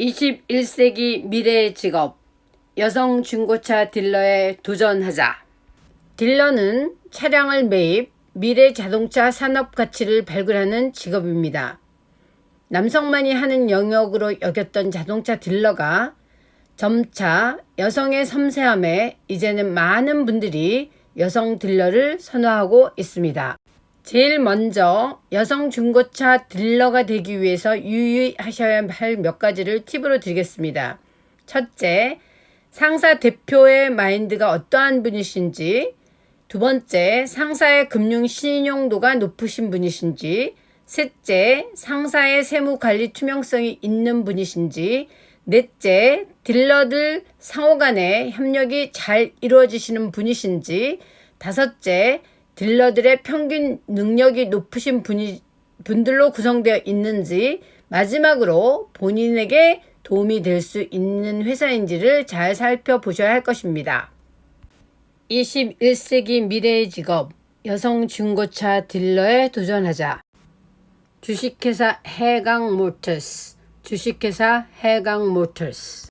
21세기 미래의 직업 여성 중고차 딜러에 도전하자. 딜러는 차량을 매입, 미래 자동차 산업 가치를 발굴하는 직업입니다. 남성만이 하는 영역으로 여겼던 자동차 딜러가 점차 여성의 섬세함에 이제는 많은 분들이 여성 딜러를 선호하고 있습니다. 제일 먼저 여성 중고차 딜러가 되기 위해서 유의하셔야 할 몇 가지를 팁으로 드리겠습니다. 첫째, 상사 대표의 마인드가 어떠한 분이신지, 두 번째, 상사의 금융 신용도가 높으신 분이신지, 셋째, 상사의 세무 관리 투명성이 있는 분이신지, 넷째, 딜러들 상호 간의 협력이 잘 이루어지시는 분이신지, 다섯째, 딜러들의 평균 능력이 높으신 분이, 분들로 구성되어 있는지, 마지막으로 본인에게 도움이 될 수 있는 회사인지를 잘 살펴보셔야 할 것입니다. 21세기 미래의 직업, 여성 중고차 딜러에 도전하자. 주식회사 해강 모터스, 주식회사 해강 모터스.